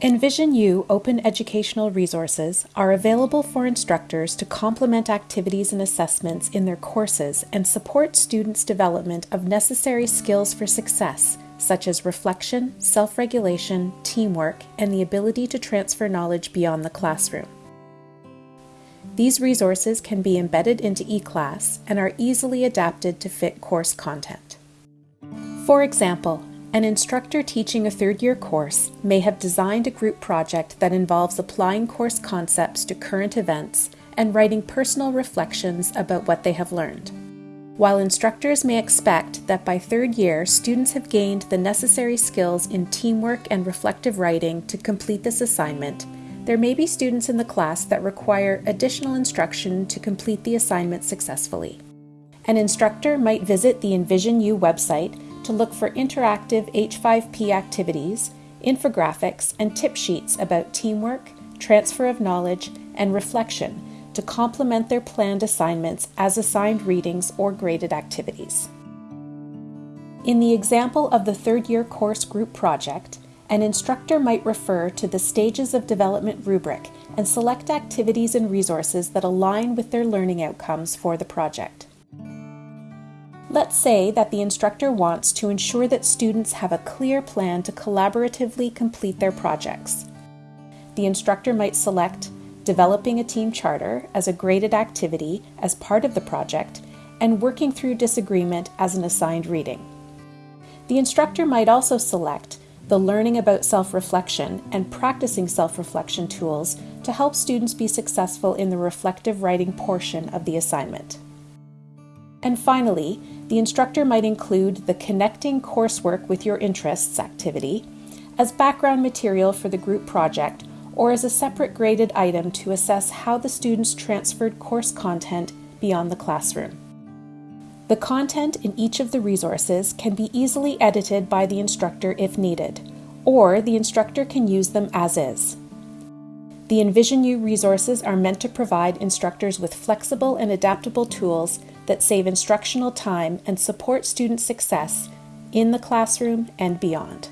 EnvisionU open educational resources are available for instructors to complement activities and assessments in their courses and support students' development of necessary skills for success, such as reflection, self regulation, teamwork, and the ability to transfer knowledge beyond the classroom. These resources can be embedded into eClass and are easily adapted to fit course content. For example, an instructor teaching a third year course may have designed a group project that involves applying course concepts to current events and writing personal reflections about what they have learned. While instructors may expect that by third year students have gained the necessary skills in teamwork and reflective writing to complete this assignment, there may be students in the class that require additional instruction to complete the assignment successfully. An instructor might visit the EnvisionU website to look for interactive H5P activities, infographics, and tip sheets about teamwork, transfer of knowledge, and reflection to complement their planned assignments as assigned readings or graded activities. In the example of the third year course group project, an instructor might refer to the Stages of Development rubric and select activities and resources that align with their learning outcomes for the project. Let's say that the instructor wants to ensure that students have a clear plan to collaboratively complete their projects. The instructor might select developing a team charter as a graded activity as part of the project and working through disagreement as an assigned reading. The instructor might also select the learning about self reflection and practicing self reflection tools to help students be successful in the reflective writing portion of the assignment. And finally, the instructor might include the Connecting Coursework with Your Interests activity as background material for the group project or as a separate graded item to assess how the students transferred course content beyond the classroom. The content in each of the resources can be easily edited by the instructor if needed, or the instructor can use them as is. The EnvisionU resources are meant to provide instructors with flexible and adaptable tools that save instructional time and support student success in the classroom and beyond.